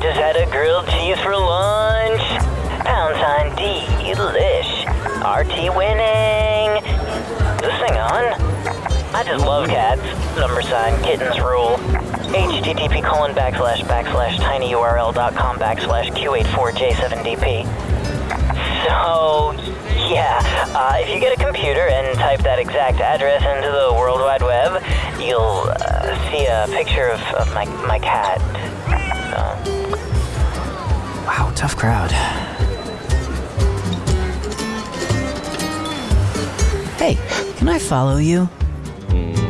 tried a grilled cheese for lunch. Pound sign delish. RT winning. Is this thing on? I just love cats. Number sign kittens rule. http colon backslash backslash tinyurl.com backslash q84j7dp. So, yeah, uh, if you get a computer and type that exact address into the World Wide Web, you'll uh, see a picture of, of my, my cat. Tough crowd. Hey, can I follow you? Hmm.